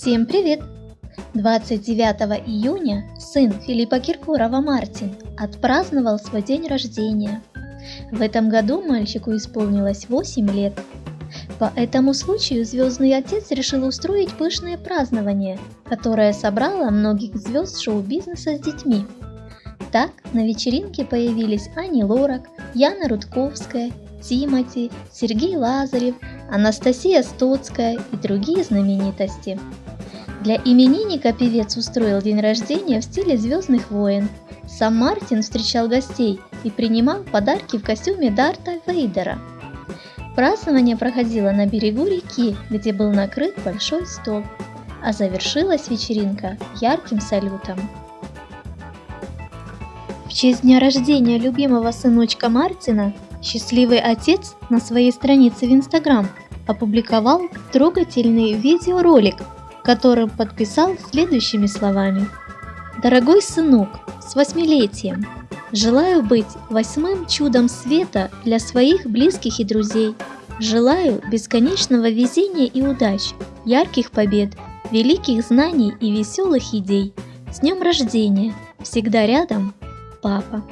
Всем привет! 29 июня сын Филиппа Киркорова Мартин отпраздновал свой день рождения. В этом году мальчику исполнилось 8 лет. По этому случаю Звездный Отец решил устроить пышное празднование, которое собрало многих звезд шоу-бизнеса с детьми. Так, на вечеринке появились Ани Лорак, Яна Рудковская, Тимати, Сергей Лазарев, Анастасия Стоцкая и другие знаменитости. Для именинника певец устроил день рождения в стиле «Звездных войн». Сам Мартин встречал гостей и принимал подарки в костюме Дарта Вейдера. Празднование проходило на берегу реки, где был накрыт большой стол, а завершилась вечеринка ярким салютом. В честь дня рождения любимого сыночка Мартина счастливый отец на своей странице в Инстаграм опубликовал трогательный видеоролик – которым подписал следующими словами. «Дорогой сынок, с восьмилетием! Желаю быть восьмым чудом света для своих близких и друзей. Желаю бесконечного везения и удач, ярких побед, великих знаний и веселых идей. С днем рождения! Всегда рядом, папа!»